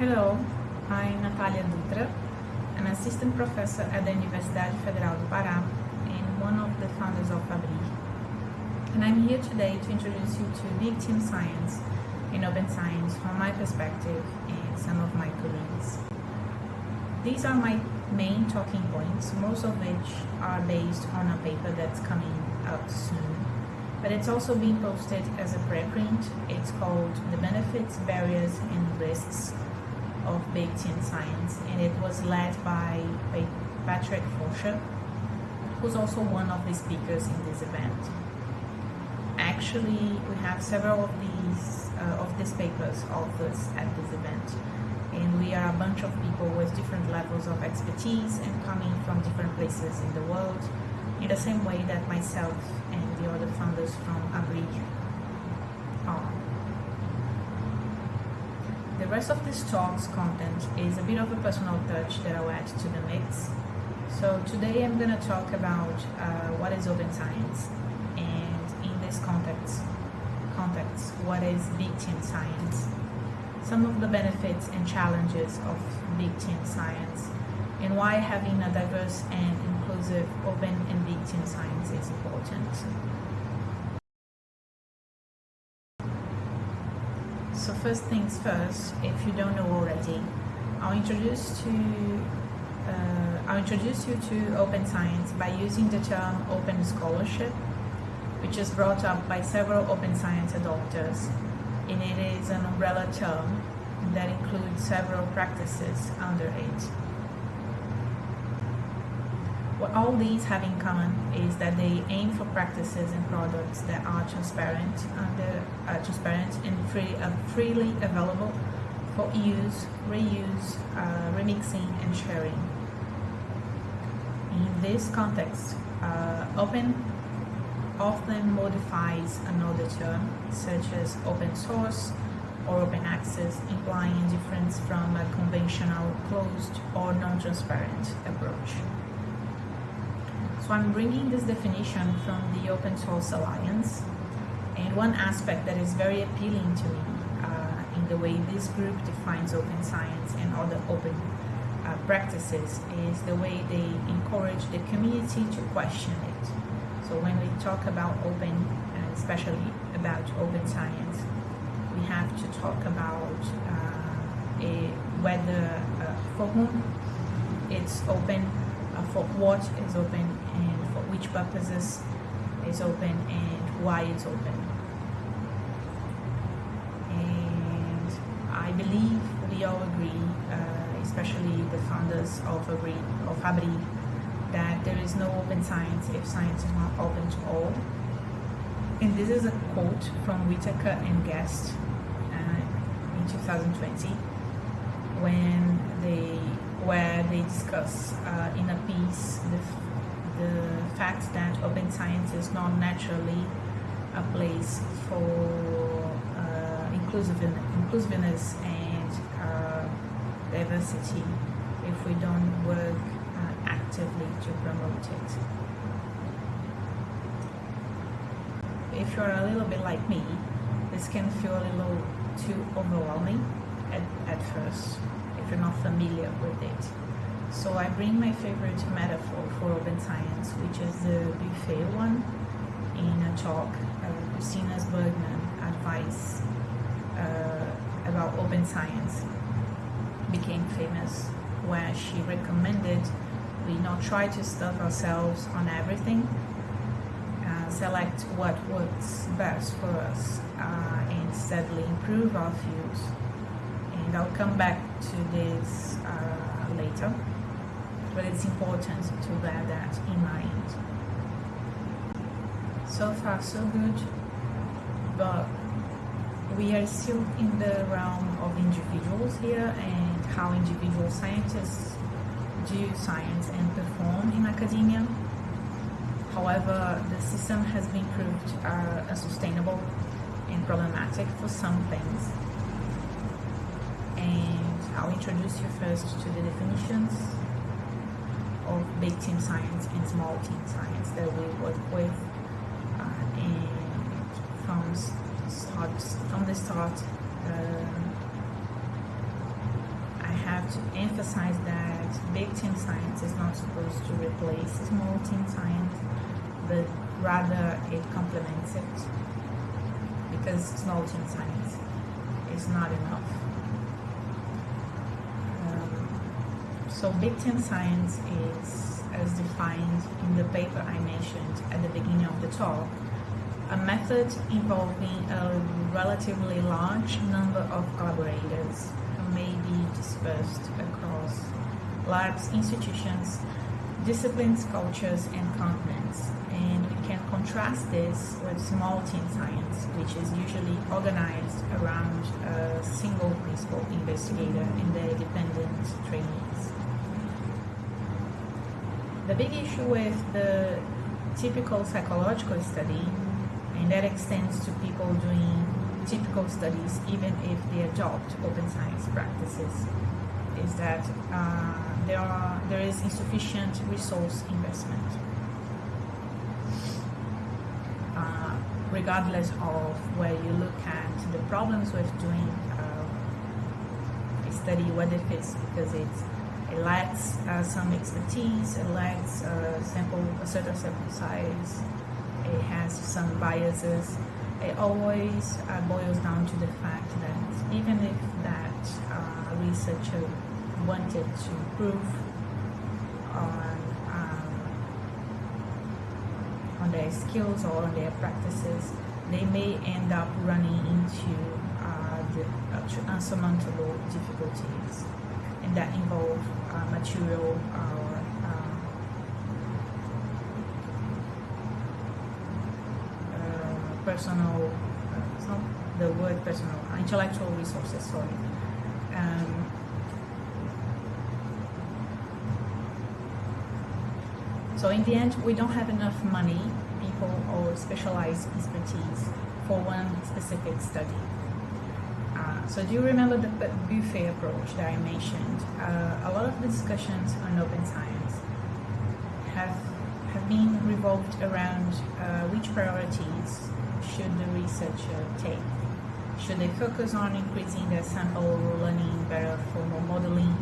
Hello, I'm Natalia Dutra, an assistant professor at the Universidade Federal do Pará and one of the founders of ABRI. And I'm here today to introduce you to Big Team Science and Open Science from my perspective and some of my colleagues. These are my main talking points, most of which are based on a paper that's coming out soon. But it's also being posted as a preprint. It's called The Benefits, Barriers and Risks of Team Science and it was led by, by Patrick Forscher, who's also one of the speakers in this event. Actually, we have several of these uh, of these papers authors at this event and we are a bunch of people with different levels of expertise and coming from different places in the world in the same way that myself and the other founders from Abri are. Rest of this talk's content is a bit of a personal touch that I'll add to the mix. So today I'm going to talk about uh, what is open science and in this context, context, what is big team science, some of the benefits and challenges of big team science, and why having a diverse and inclusive open and big team science is important. First things first, if you don't know already, I'll introduce to uh, I'll introduce you to open science by using the term open scholarship, which is brought up by several open science adopters, and it is an umbrella term that includes several practices under it. What all these have in common is that they aim for practices and products that are transparent, under, uh, transparent and free, uh, freely available for use, reuse, uh, remixing, and sharing. In this context, uh, open often modifies another term, such as open source or open access, implying a difference from a conventional closed or non-transparent approach. So I'm bringing this definition from the Open Source Alliance. And one aspect that is very appealing to me uh, in the way this group defines open science and other open uh, practices is the way they encourage the community to question it. So when we talk about open, uh, especially about open science, we have to talk about uh, a, whether uh, for whom it's open, for what is open, and for which purposes is open and why it's open. And I believe we all agree, uh, especially the founders of Abri, of Abri, that there is no open science if science is not open to all. And this is a quote from Whitaker and Guest uh, in 2020 when they where they discuss uh, in a piece the, the fact that open science is not naturally a place for uh, inclusiveness and uh, diversity if we don't work uh, actively to promote it. If you're a little bit like me, this can feel a little too overwhelming at, at first you're not familiar with it. So I bring my favorite metaphor for open science, which is the buffet one in a talk uh, Christina Bergmann advice uh, about open science became famous where she recommended we not try to stuff ourselves on everything uh, select what works best for us uh, and steadily improve our fields and I'll come back to this uh, later. But it's important to bear that in mind. So far so good. But we are still in the realm of individuals here and how individual scientists do science and perform in academia. However the system has been proved uh, unsustainable and problematic for some things introduce you first to the definitions of big team science and small team science that we work with uh, and from start from the start uh, I have to emphasize that big team science is not supposed to replace small team science, but rather it complements it because small team science is not enough. Um, so big team science is, as defined in the paper I mentioned at the beginning of the talk, a method involving a relatively large number of collaborators who may be dispersed across labs, institutions, disciplines, cultures, and continents. And we can contrast this with small team science, which is usually organized around a single principal investigator and their dependent trainees. The big issue with the typical psychological study and that extends to people doing typical studies even if they adopt open science practices is that uh, there are there is insufficient resource investment. Uh, regardless of where you look at the problems with doing uh, a study whether it's because it's it lacks uh, some expertise it lacks a sample a certain sample size it has some biases. It always uh, boils down to the fact that even if that uh, researcher wanted to improve on um, on their skills or on their practices, they may end up running into uh, the uh, unsurmountable difficulties, and that involve uh, material uh, personal, uh, it's not the word personal, intellectual resources, sorry. Um, so in the end, we don't have enough money, people, or specialized expertise for one specific study. So do you remember the buffet approach that I mentioned? Uh, a lot of the discussions on open science have have been revolved around uh, which priorities should the researcher take? Should they focus on increasing their sample learning better formal modeling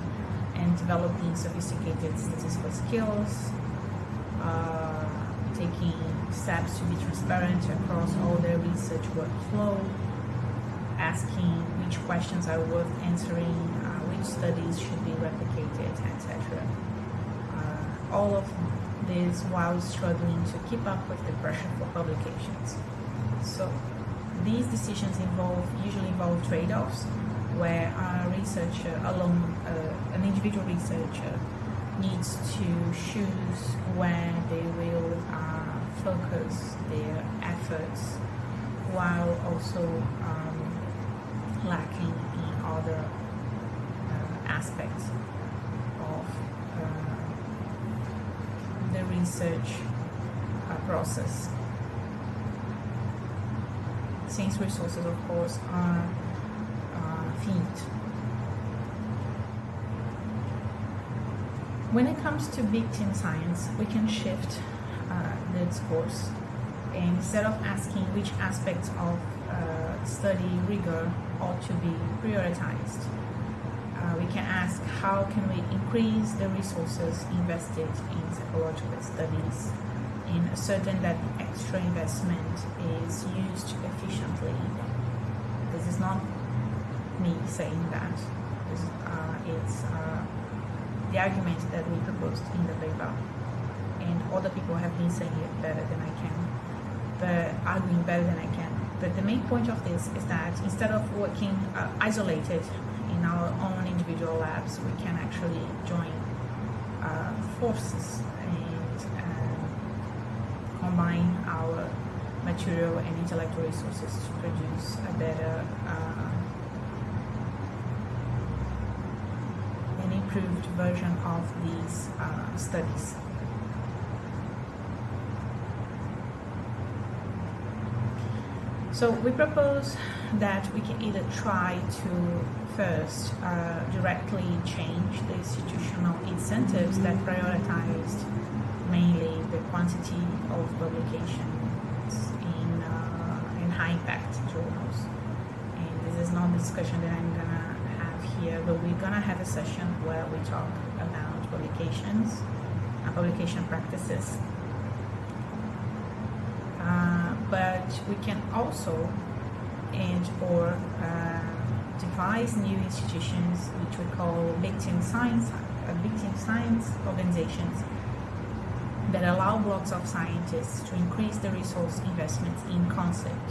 and developing sophisticated statistical skills, uh, taking steps to be transparent across all their research workflow, asking which questions are worth answering, uh, which studies should be replicated, etc. Uh, all of this while struggling to keep up with the pressure for publications. So these decisions involve usually involve trade-offs where a researcher alone, uh, an individual researcher needs to choose where they will uh, focus their efforts while also um, lacking in other uh, aspects of uh, the research uh, process since resources, of course, are uh, finite. When it comes to big team science, we can shift uh, the discourse. Instead of asking which aspects of uh, study rigor ought to be prioritized, uh, we can ask how can we increase the resources invested in psychological studies and certain that the extra investment is used efficiently. This is not me saying that. This, uh, it's uh, the argument that we proposed in the paper, and other people have been saying it better than I can, but arguing better than I can. But the main point of this is that instead of working uh, isolated in our own individual labs, we can actually join uh, forces and uh, combine our material and intellectual resources to produce a better uh, an improved version of these uh, studies. So we propose that we can either try to first uh, directly change the institutional incentives that prioritized mainly the quantity of publications in, uh, in high impact journals. And this is not a discussion that I'm gonna have have here, but we're gonna have a session where we talk about publications and publication practices. Uh, but we can also and or uh, devise new institutions which we call team science, uh, team science organizations that allow blocks of scientists to increase the resource investments in concept.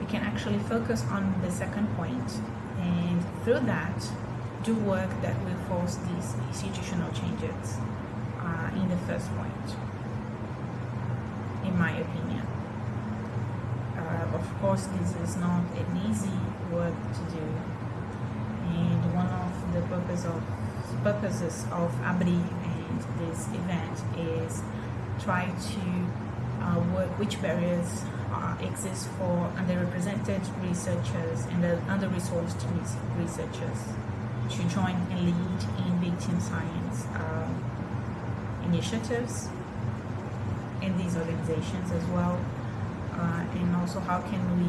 We can actually focus on the second point and through that do work that will force these institutional changes uh, in the first point, in my opinion. Uh, of course, this is not an easy work to do, and one of the purpose of, purposes of ABRI and this event is try to uh, work which barriers uh, exist for underrepresented researchers and under-resourced researchers to join and lead in team science um, initiatives in these organizations as well. Uh, and also how can we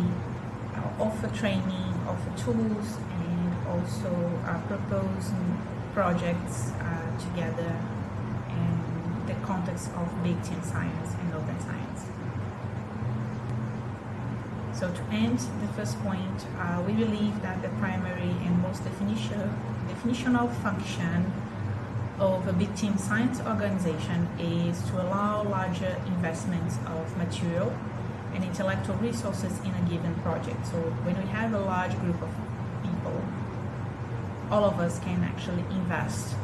uh, offer training, offer tools, and also uh, propose projects together in the context of big team science and open science. So to end the first point, uh, we believe that the primary and most definition, definitional function of a big team science organization is to allow larger investments of material and intellectual resources in a given project. So when we have a large group of people, all of us can actually invest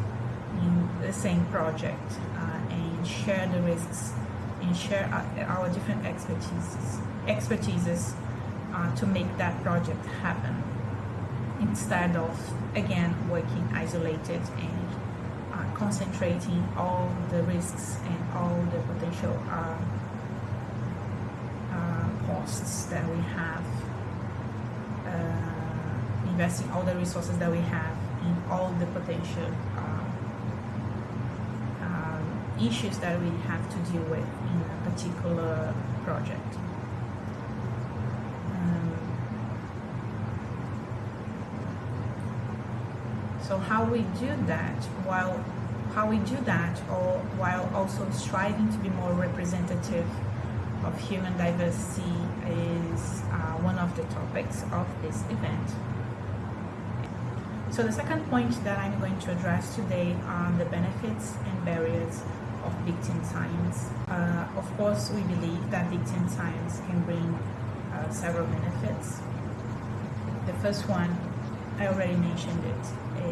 in the same project uh, and share the risks and share our, different expertises, expertises uh, to make that project happen instead of again working isolated and uh, concentrating all the risks and all the potential uh costs that we have uh, investing all the resources that we have in all the potential uh, um, issues that we have to deal with in a particular project. So how we do that while how we do that or while also striving to be more representative of human diversity is uh, one of the topics of this event. So the second point that I'm going to address today are the benefits and barriers of team science. Uh, of course, we believe that team science can bring uh, several benefits. The first one, I already mentioned it,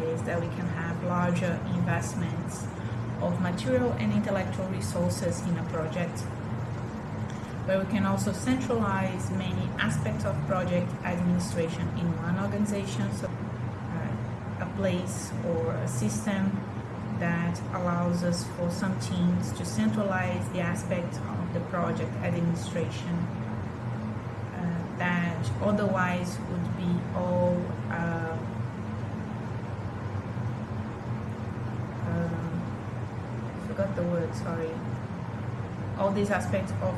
is that we can have larger investments of material and intellectual resources in a project where we can also centralize many aspects of project administration in one organization so uh, a place or a system that allows us for some teams to centralize the aspects of the project administration uh, that otherwise would be all uh, forgot the word, sorry. All these aspects of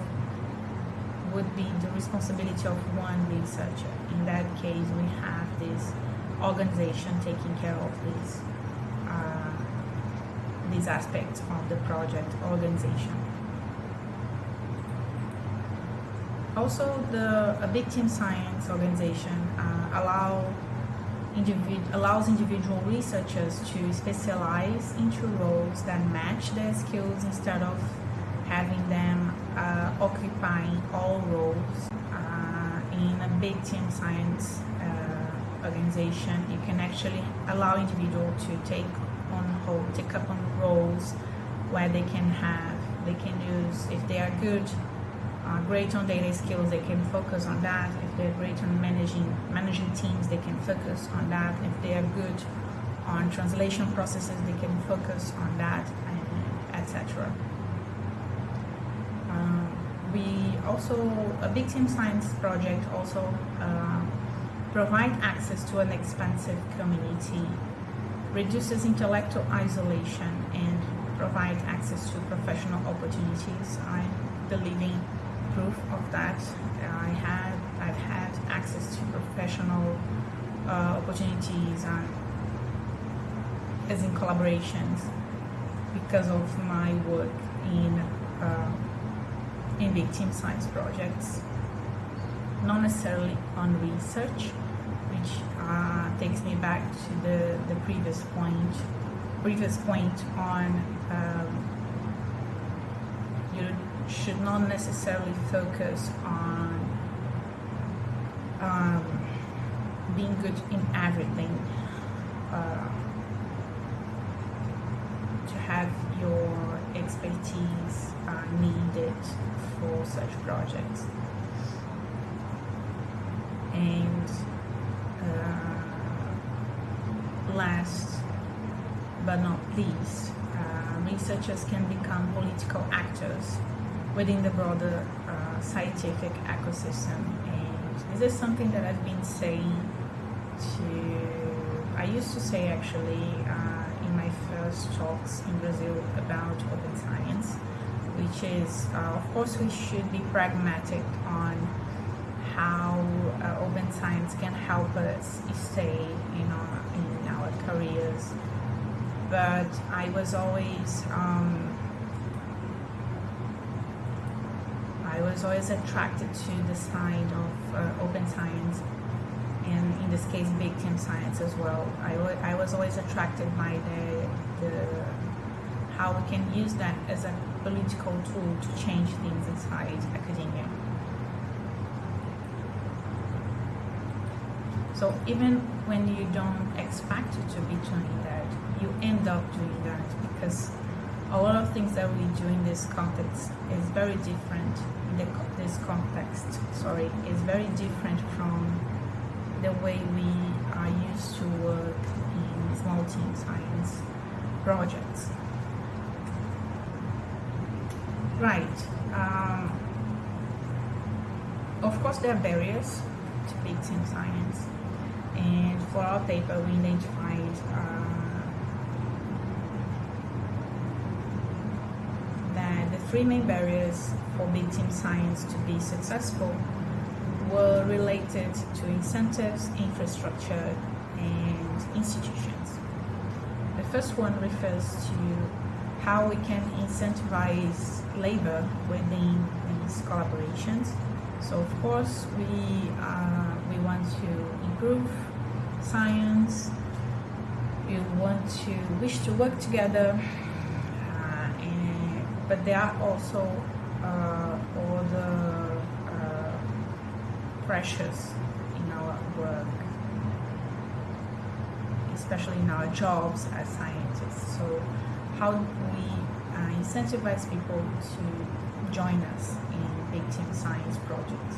would be the responsibility of one researcher. In that case, we have this organization taking care of these uh, these aspects of the project organization. Also, the a big team science organization uh, allow individ allows individual researchers to specialize into roles that match their skills instead of having them occupying all roles uh, in a big team science uh, organization. You can actually allow individual to take on hold, take up on roles where they can have, they can use if they are good uh, great on data skills, they can focus on that. If they're great on managing managing teams, they can focus on that. If they are good on translation processes, they can focus on that, etc. Um, we also a big team science project also uh, provide access to an expansive community, reduces intellectual isolation, and provide access to professional opportunities. I believe in proof of that. I had I've had access to professional uh, opportunities and as in collaborations because of my work in uh, in team science projects, not necessarily on research, which uh, takes me back to the, the previous point, previous point on um, you should not necessarily focus on um, being good in everything. Uh, to have your expertise uh, needed for such projects. And uh, last but not least, uh, researchers can become political actors within the broader uh, scientific ecosystem. And this is something that I've been saying to, I used to say actually uh, first talks in Brazil about open science, which is, uh, of course, we should be pragmatic on how uh, open science can help us stay in our, in our careers. But I was always um, I was always attracted to the side of uh, open science and in this case big team science as well. I, I was always attracted by the, the how we can use that as a political tool to change things inside academia. So even when you don't expect to be doing that, you end up doing that because a lot of things that we do in this context is very different. In the, this context, sorry, is very different from the way we are used to work in small team science projects. Right. Um, of course, there are barriers to big team science, and for our paper, we identified uh, that the three main barriers for big team science to be successful were related to incentives, infrastructure, and institutions. The first one refers to how we can incentivize labor within these collaborations. So of course we uh, we want to improve science. We want to wish to work together, uh, and, but there are also uh, other pressures in our work, especially in our jobs as scientists. So how do we uh, incentivize people to join us in big team science projects.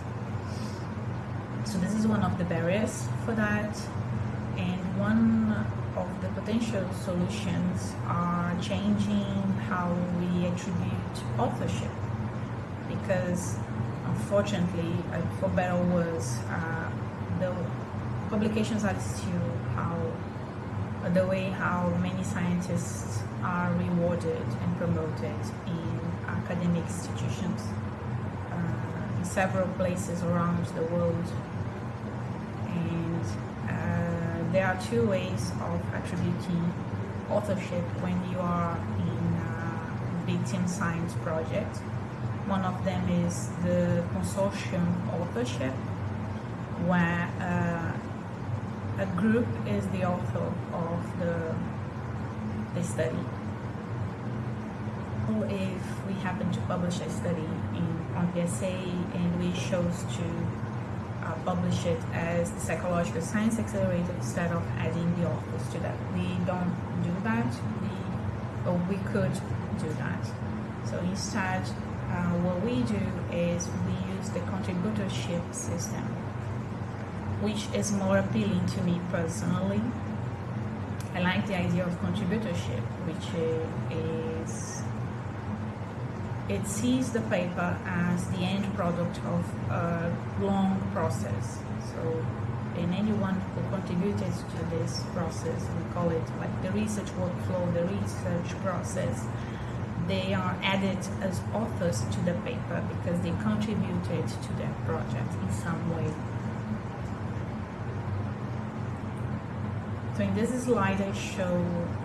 So this is one of the barriers for that. And one of the potential solutions are changing how we attribute authorship. Because unfortunately, uh, for better or worse, uh, the publications are still how the way how many scientists are rewarded and promoted in academic institutions uh, in several places around the world. And uh, there are two ways of attributing authorship when you are in a big team science project. One of them is the consortium authorship, where uh, a group is the author of the the study. Or if we happen to publish a study in, on PSA and we chose to uh, publish it as the Psychological Science Accelerator instead of adding the authors to that. We don't do that, we, or we could do that. So instead, uh, what we do is we use the contributorship system, which is more appealing to me personally I like the idea of contributorship, which is it sees the paper as the end product of a long process. So, and anyone who contributed to this process, we call it like the research workflow, the research process, they are added as authors to the paper because they contributed to that project in some way. So in this slide I show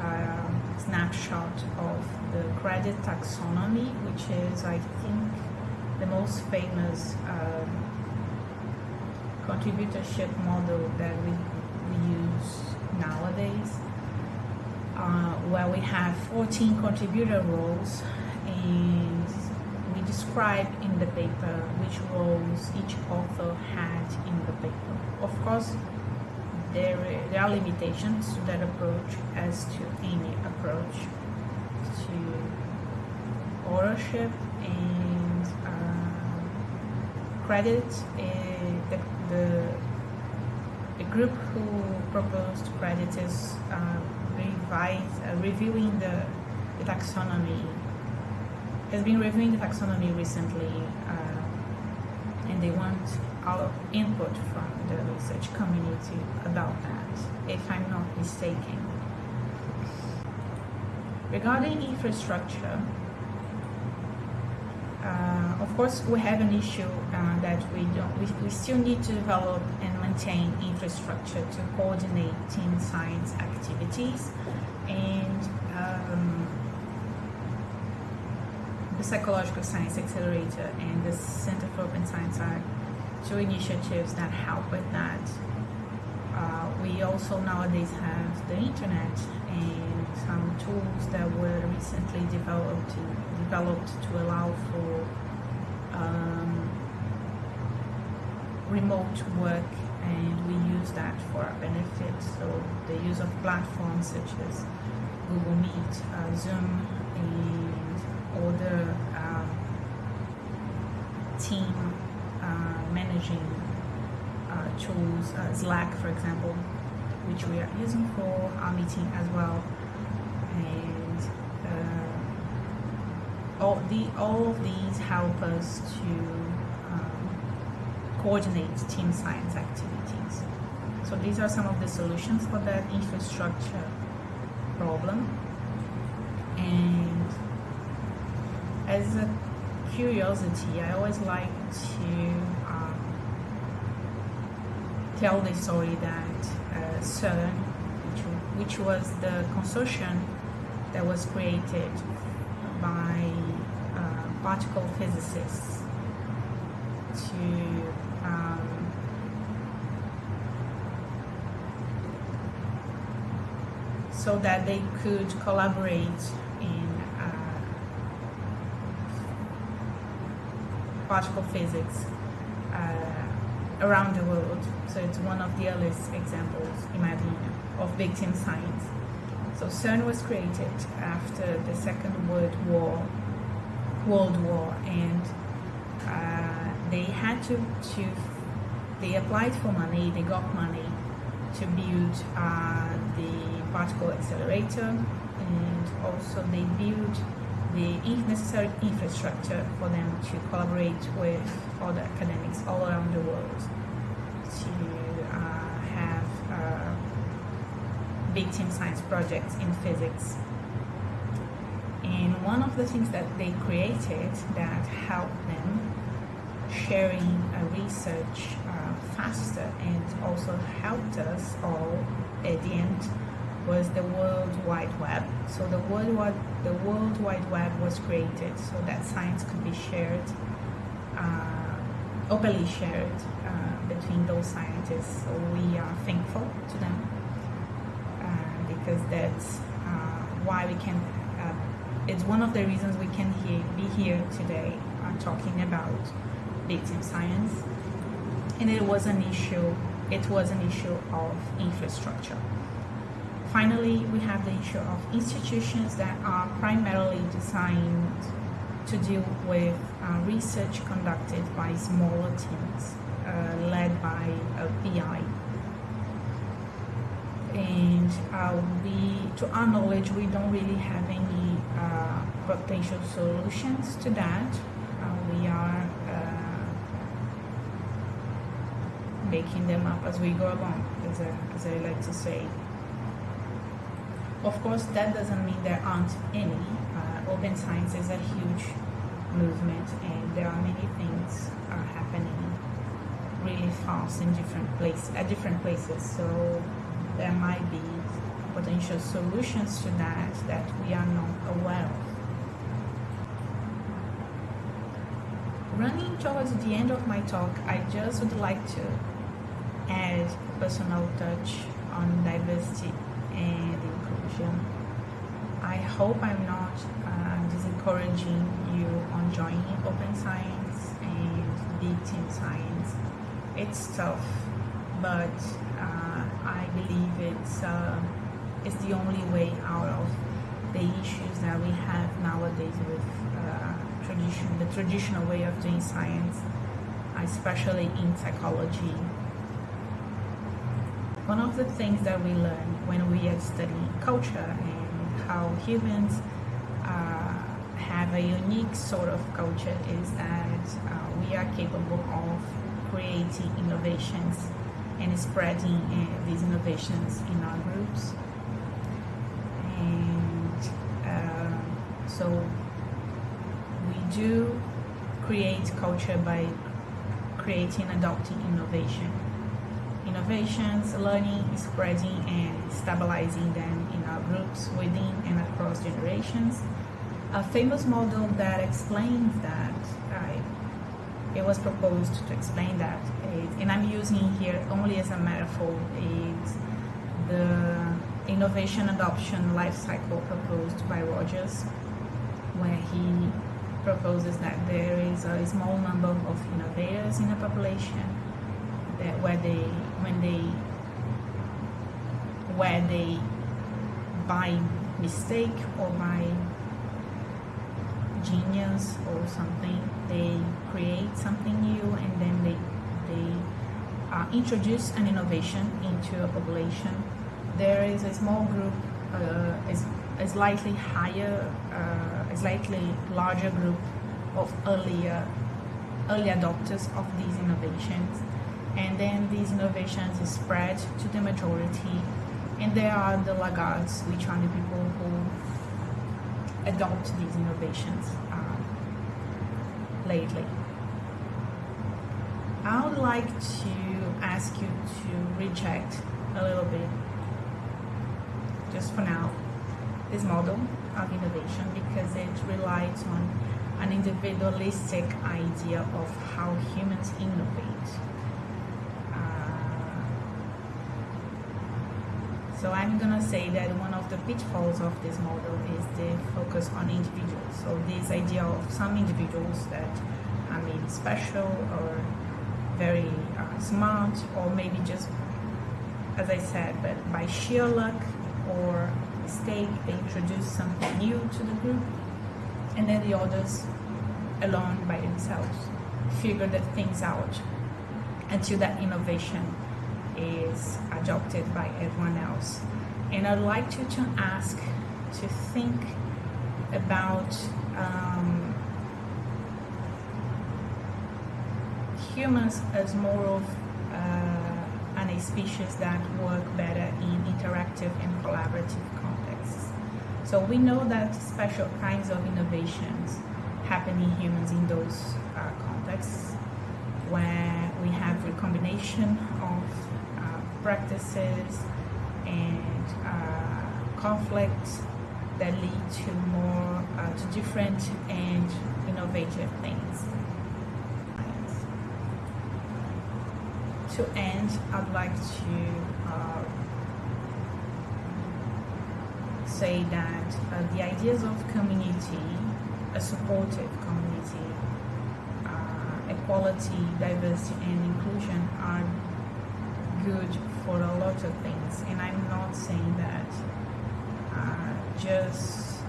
a snapshot of the credit taxonomy, which is I think the most famous um, contributorship model that we, we use nowadays, uh, where we have 14 contributor roles and we describe in the paper which roles each author had in the paper. Of course, there, there are limitations to that approach as to any approach to authorship and uh, credit. Uh, the, the, the, group who proposed credit is uh, revise, uh, reviewing the, the, taxonomy, has been reviewing the taxonomy recently uh, and they want our input from the research community about that, if I'm not mistaken. Regarding infrastructure, uh, of course, we have an issue uh, that we don't. We, we still need to develop and maintain infrastructure to coordinate team science activities, and um, the Psychological Science Accelerator and the Center for Open Science are two initiatives that help with that. Uh, we also nowadays have the internet and some tools that were recently developed to, developed to allow for um, remote work and we use that for our benefit. So the use of platforms such as Google Meet, uh, Zoom, and other um, team uh, managing uh, tools, uh, Slack, for example, which we are using for our meeting as well. And uh, all, the, all of these help us to coordinate team science activities. So these are some of the solutions for that infrastructure problem. And as a curiosity, I always like to um, tell the story that uh, CERN, which, which was the consortium that was created by uh, particle physicists to um, so that they could collaborate in uh, particle physics uh, around the world. So it's one of the earliest examples, in my opinion, of big team science. So CERN was created after the Second World War, World War, and uh, they had to, to, they applied for money, they got money to build uh, the particle accelerator, and also they build the necessary infrastructure for them to collaborate with other academics all around the world to uh, have uh, big team science projects in physics. And one of the things that they created that helped them sharing uh, research faster and also helped us all at the end was the World Wide Web. So the World Wide, the World Wide Web was created so that science could be shared, uh, openly shared uh, between those scientists. So we are thankful to them uh, because that's uh, why we can. Uh, it's one of the reasons we can hear, be here today uh, talking about team science. And it was an issue. It was an issue of infrastructure. Finally, we have the issue of institutions that are primarily designed to deal with uh, research conducted by smaller teams uh, led by a PI. And uh, we, to our knowledge, we don't really have any uh, potential solutions to that. Uh, we are uh, making them up as we go along, as I, as I like to say. Of course, that doesn't mean there aren't any. Uh, open science is a huge movement, and there are many things uh, happening really fast in different places at different places. So there might be potential solutions to that that we are not aware of. Running towards the end of my talk, I just would like to add personal touch on diversity and inclusion. I hope I'm not uh, discouraging you on joining open science and big team science. It's tough, but uh, I believe it's uh, it's the only way out of the issues that we have nowadays with uh, tradition, the traditional way of doing science, especially in psychology. One of the things that we learn when we are studying culture and how humans uh, have a unique sort of culture is that uh, we are capable of creating innovations and spreading uh, these innovations in our groups. And uh, so we do create culture by creating, and adopting innovation. Innovations, learning, spreading, and stabilizing them in our groups within and across generations. A famous model that explains that uh, it was proposed to explain that, and I'm using here only as a metaphor, is the innovation adoption life cycle proposed by Rogers, where he proposes that there is a small number of innovators in a population that where they when they where they by mistake or by genius or something they create something new and then they they uh, introduce an innovation into a population. There is a small group uh, a slightly higher uh, a slightly larger group of earlier early adopters of these innovations and then these innovations spread to the majority and there are the laggards which are the people who adopt these innovations uh, lately. I would like to ask you to reject a little bit, just for now, this model of innovation because it relies on an individualistic idea of how humans innovate. So I'm gonna say that one of the pitfalls of this model is the focus on individuals. So this idea of some individuals that are maybe special or very uh, smart or maybe just, as I said, but by sheer luck or mistake, they introduce something new to the group and then the others alone by themselves figure the things out until that innovation is adopted by everyone else. And I'd like you to ask to think about um, humans as more of uh, an a species that work better in interactive and collaborative contexts. So we know that special kinds of innovations happen in humans in those uh, contexts where we have recombination practices and uh, conflicts that lead to more uh, to different and innovative things. To end, I'd like to uh, say that uh, the ideas of community, a supportive community, uh, equality, diversity, and inclusion are good for a lot of things, and I'm not saying that uh, just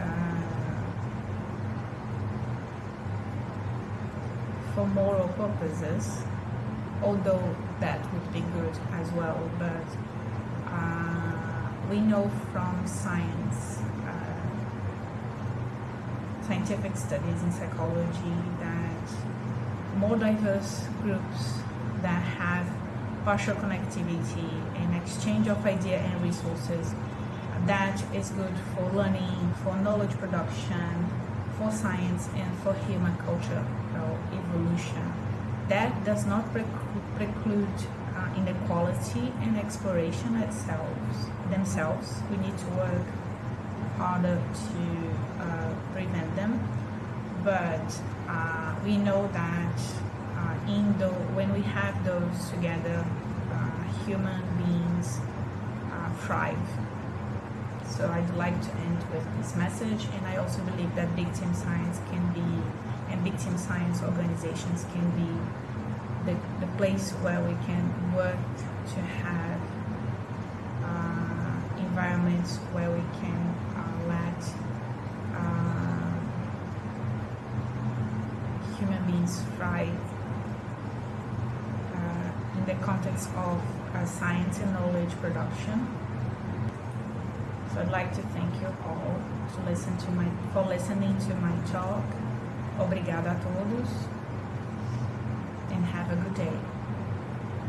uh, for moral purposes, although that would be good as well, but uh, we know from science, uh, scientific studies in psychology, that more diverse groups that have partial connectivity and exchange of idea and resources that is good for learning, for knowledge production, for science, and for human culture evolution. That does not preclude uh, inequality and exploration itself, themselves. We need to work harder to uh, prevent them. But uh, we know that in when we have those together, uh, human beings uh, thrive. So I'd like to end with this message, and I also believe that victim science can be, and victim science organizations can be the, the place where we can work to have uh, environments where we can uh, let uh, human beings thrive the context of uh, science and knowledge production. So I'd like to thank you all to listen to my for listening to my talk. Obrigada a todos and have a good day.